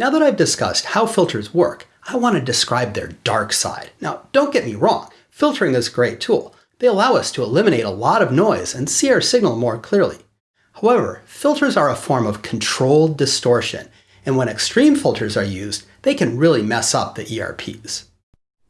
Now that I've discussed how filters work, I want to describe their dark side. Now, don't get me wrong, filtering is a great tool. They allow us to eliminate a lot of noise and see our signal more clearly. However, filters are a form of controlled distortion, and when extreme filters are used, they can really mess up the ERPs.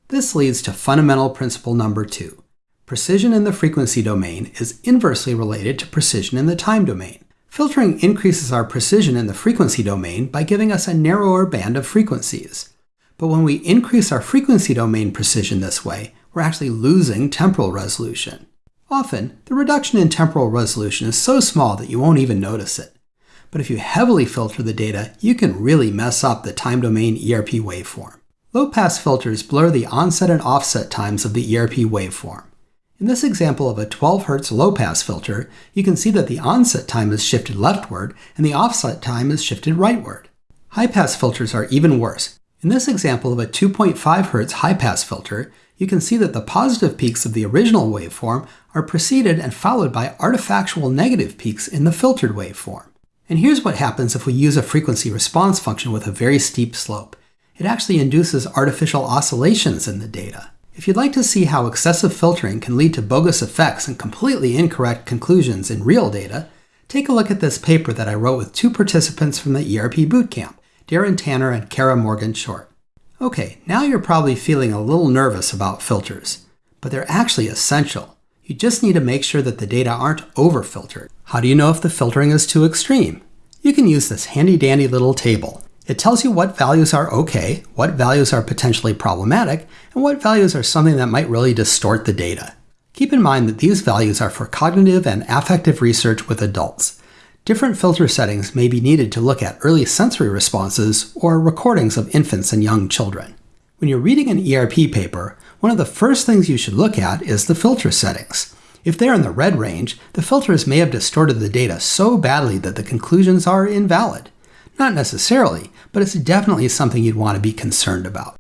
This leads to fundamental principle number two. Precision in the frequency domain is inversely related to precision in the time domain. Filtering increases our precision in the frequency domain by giving us a narrower band of frequencies. But when we increase our frequency domain precision this way, we're actually losing temporal resolution. Often, the reduction in temporal resolution is so small that you won't even notice it. But if you heavily filter the data, you can really mess up the time domain ERP waveform. Low-pass filters blur the onset and offset times of the ERP waveform. In this example of a 12 Hz low-pass filter, you can see that the onset time is shifted leftward and the offset time is shifted rightward. High-pass filters are even worse. In this example of a 2.5 Hz high-pass filter, you can see that the positive peaks of the original waveform are preceded and followed by artifactual negative peaks in the filtered waveform. And here's what happens if we use a frequency response function with a very steep slope it actually induces artificial oscillations in the data. If you'd like to see how excessive filtering can lead to bogus effects and completely incorrect conclusions in real data, take a look at this paper that I wrote with two participants from the ERP Bootcamp, Darren Tanner and Kara Morgan Short. Okay, now you're probably feeling a little nervous about filters, but they're actually essential. You just need to make sure that the data aren't over-filtered. How do you know if the filtering is too extreme? You can use this handy-dandy little table. It tells you what values are okay, what values are potentially problematic, and what values are something that might really distort the data. Keep in mind that these values are for cognitive and affective research with adults. Different filter settings may be needed to look at early sensory responses or recordings of infants and young children. When you're reading an ERP paper, one of the first things you should look at is the filter settings. If they're in the red range, the filters may have distorted the data so badly that the conclusions are invalid. Not necessarily, but it's definitely something you'd want to be concerned about.